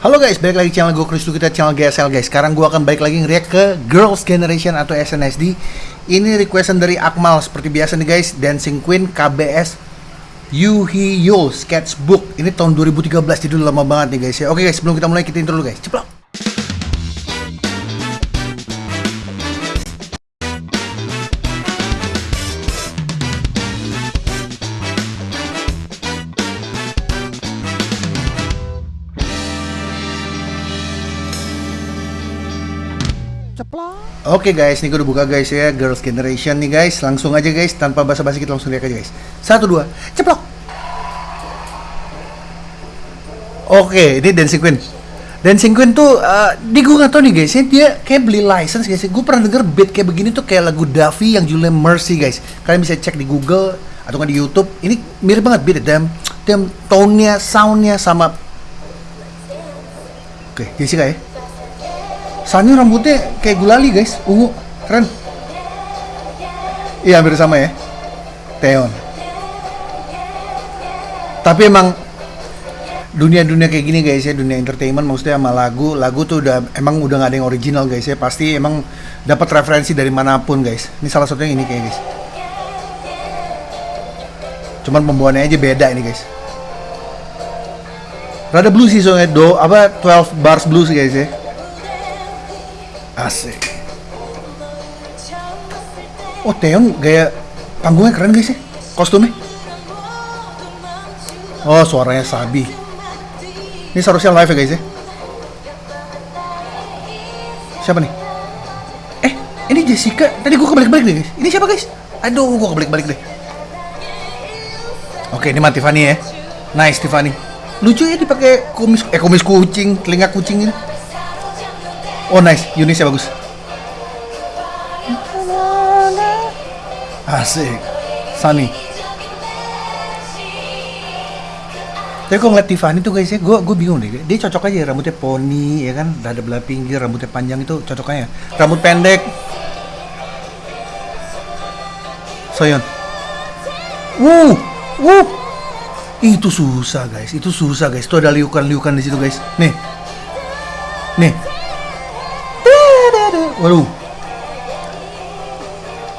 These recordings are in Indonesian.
Halo guys, balik lagi channel gue Chris kita channel GSL guys. Sekarang gue akan balik lagi ngeriak ke Girls Generation atau SNSD. Ini requestan dari Akmal seperti biasa nih guys, Dancing Queen KBS Yuhiyo Sketchbook. Ini tahun 2013 jadi lama banget nih guys ya. Oke guys, sebelum kita mulai kita intro dulu guys. Ceplok. Oke guys, ini gue udah buka guys ya. Girls Generation nih guys. Langsung aja guys, tanpa basa-basi kita langsung lihat aja guys. Satu, dua, ceplok. Oke, ini Dancing Queen. Dancing Queen tuh, uh, di gue gak tau nih guys. Dia kayak beli license guys. Gue pernah denger beat kayak begini tuh kayak lagu Davi yang judulnya Mercy guys. Kalian bisa cek di Google atau nggak di Youtube. Ini mirip banget beat dan dan tone-nya, sound-nya sama Oke, Jessica ya Sani rambutnya kayak gulali guys, ungu, keren. Iya hampir sama ya, Teon. Tapi emang dunia-dunia kayak gini guys ya, dunia entertainment maksudnya sama lagu, lagu tuh udah emang udah nggak ada yang original guys ya, pasti emang dapat referensi dari mana pun guys. Ini salah satunya ini kayak guys. Cuman pembawaannya aja beda ini guys. Rada blues sih soalnya do apa 12 bars blues guys ya. Asik. Oh, Teon gaya panggungnya keren guys ya. Kostumnya. Oh, suaranya Sabi. Ini seharusnya live ya guys ya. Siapa nih? Eh, ini Jessica. Tadi gua kebalik-balik deh guys. Ini siapa guys? Aduh, gua kebalik-balik deh. Oke, ini mah Tiffany ya. Nice Tiffany. Lucu ya dipakai kumis eh kumis kucing, telinga kucing ini. Oh nice, Yunisnya bagus. Asik. Sunny. Tapi kok ngeliat Tiffany tuh guys ya, gue gue bingung deh. Dia cocok aja rambutnya poni, ya kan, dada belah pinggir, rambutnya panjang itu cocok aja. Rambut pendek. Soyon. Wuh, wuh. Itu susah guys, itu susah guys. Tuh ada liukan-liukan di situ guys. Nih, nih. Waduh.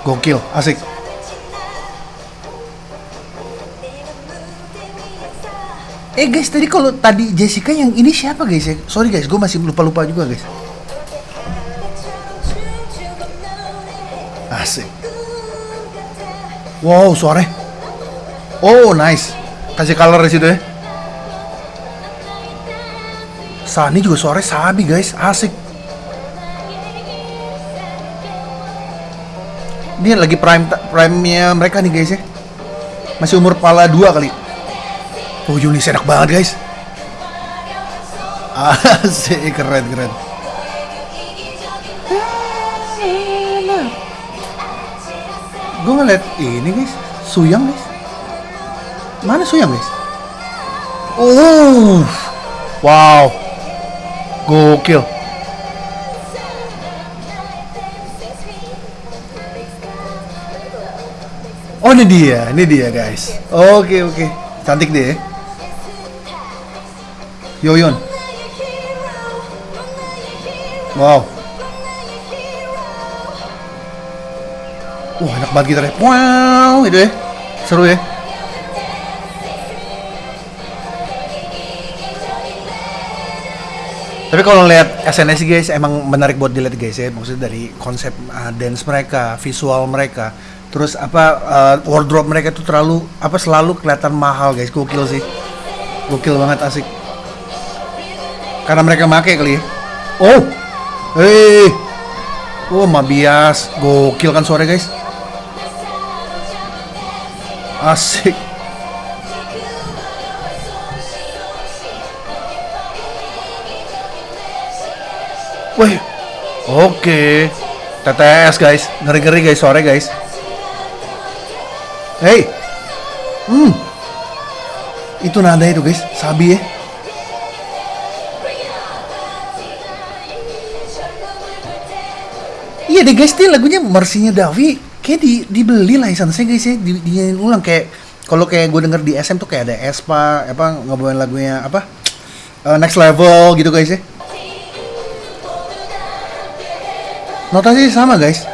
Gokil, asik. Eh guys, tadi kalau tadi Jessica yang ini siapa guys ya? Sorry guys, gue masih lupa-lupa juga guys. Asik. Wow, suaranya. Oh, nice. Kasih color di situ ya. Sani juga suaranya sabi guys, asik. Ini lagi prime prime-nya mereka nih guys ya. Masih umur pala dua kali. Oh Yunis enak banget guys. Asik keren keren. Gue ngeliat ini guys, Suyang guys. Mana Suyang guys? Oh, wow, gokil. Oh ini dia, ini dia guys. Oke oke, cantik deh. Yoyon. Wow. Wah enak banget gitarnya. Wow itu ya, seru ya. Tapi kalau lihat SNS guys emang menarik buat dilihat guys ya, maksudnya dari konsep uh, dance mereka, visual mereka, terus apa uh, wardrobe mereka tuh terlalu apa selalu kelihatan mahal guys, gokil sih, gokil banget asik. Karena mereka make kali ya. Oh, hei, oh Mabias, gokil kan suara guys, asik. Wih, oke. TTS guys, ngeri-ngeri guys, sore guys. Hey, hmm, itu nada itu guys, sabi ya. Iya deh guys, dia lagunya Mercy-nya Davi. Kayak di dibeli license-nya guys ya, di, di ulang. Kayak kalau kayak gue denger di SM tuh kayak ada Espa, apa ngebawain lagunya apa uh, next level gitu guys ya. Notasi sama guys.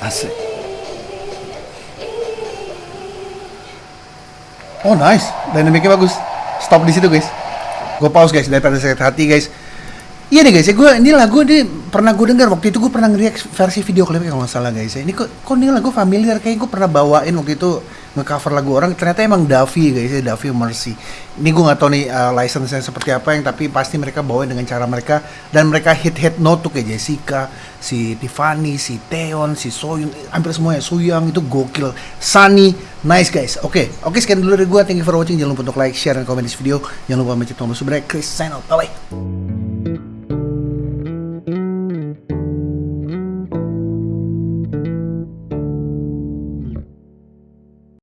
Asik. Oh nice, dynamicnya bagus. Stop di situ guys. Gue pause guys daripada sakit hati guys. Iya nih guys ya, gue ini lagu ini pernah gue dengar waktu itu gue pernah ngeliat versi video klipnya kalau nggak salah guys ya. Ini kok, kok ini lagu familiar kayak gue pernah bawain waktu itu ngecover lagu orang ternyata emang Davi guys ya Davi Mercy. Ini gue nggak tahu nih uh, license-nya seperti apa yang tapi pasti mereka bawain dengan cara mereka dan mereka hit hit note tuh kayak Jessica, si Tiffany, si Teon, si Soyun, hampir semuanya Suyang itu gokil. Sunny, nice guys. Oke, okay. oke okay, sekian dulu dari gue. Thank you for watching. Jangan lupa untuk like, share, dan komen di video. Jangan lupa mencet tombol subscribe. Chris out. Bye bye.